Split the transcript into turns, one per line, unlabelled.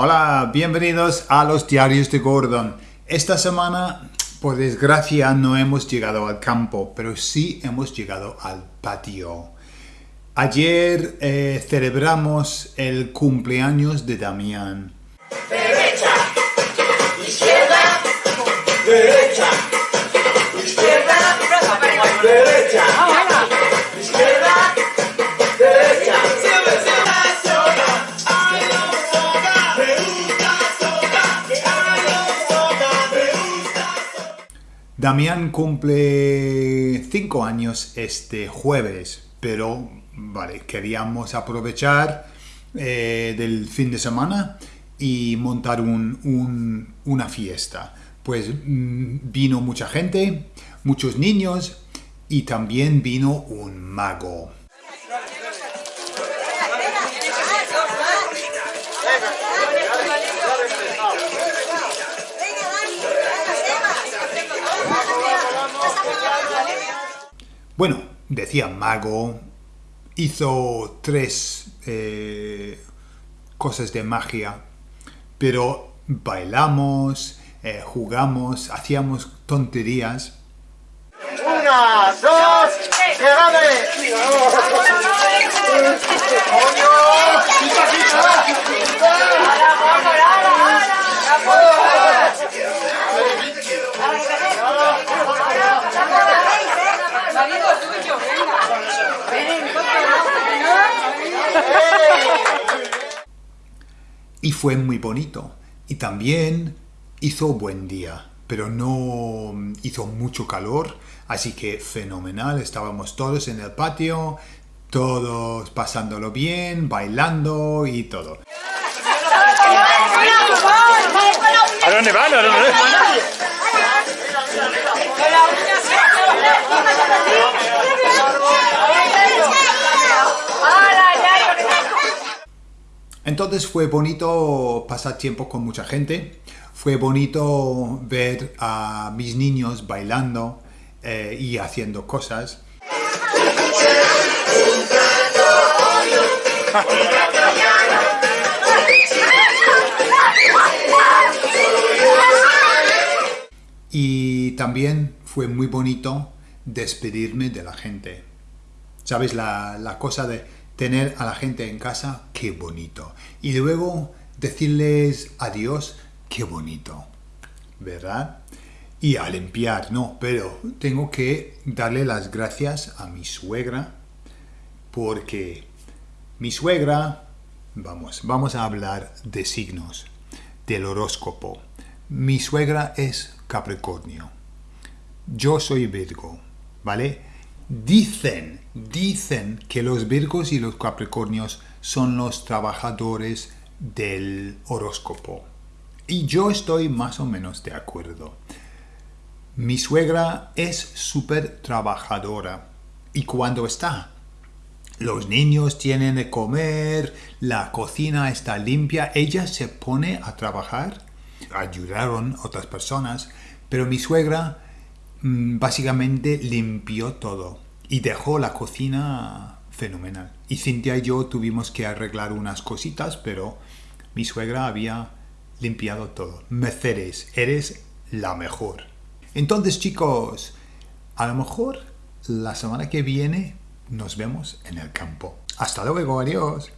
Hola, bienvenidos a los diarios de Gordon. Esta semana, por desgracia, no hemos llegado al campo, pero sí hemos llegado al patio. Ayer eh, celebramos el cumpleaños de Damián.
Derecha, izquierda, derecha, izquierda, derecha,
Damián cumple 5 años este jueves, pero vale, queríamos aprovechar eh, del fin de semana y montar un- un- una fiesta. Pues mm, vino mucha gente, muchos niños y también vino un mago. Bueno, decía mago, hizo tres eh, cosas de magia, pero bailamos, eh, jugamos, hacíamos tonterías.
Una, dos, que
y fue muy bonito. Y también hizo buen día, pero no hizo mucho calor, así que fenomenal. Estábamos todos en el patio, todos pasándolo bien, bailando y todo.
¿A dónde van? ¿A dónde van?
Entonces fue bonito pasar tiempo con mucha gente, fue bonito ver a mis niños bailando eh, y haciendo cosas. Y también fue muy bonito despedirme de la gente. ¿Sabes? La, la cosa de tener a la gente en casa, qué bonito. Y luego decirles adiós, qué bonito. ¿Verdad? Y a limpiar, no, pero tengo que darle las gracias a mi suegra porque mi suegra, vamos, vamos a hablar de signos, del horóscopo. Mi suegra es Capricornio. Yo soy Virgo, ¿vale? Dicen, dicen que los Virgos y los Capricornios son los trabajadores del horóscopo. Y yo estoy más o menos de acuerdo. Mi suegra es súper trabajadora. Y cuando está, los niños tienen de comer, la cocina está limpia, ella se pone a trabajar. Ayudaron otras personas, pero mi suegra básicamente limpió todo y dejó la cocina fenomenal. Y Cintia y yo tuvimos que arreglar unas cositas, pero mi suegra había limpiado todo. Mercedes, eres la mejor. Entonces, chicos, a lo mejor la semana que viene nos vemos en el campo. Hasta luego, adiós.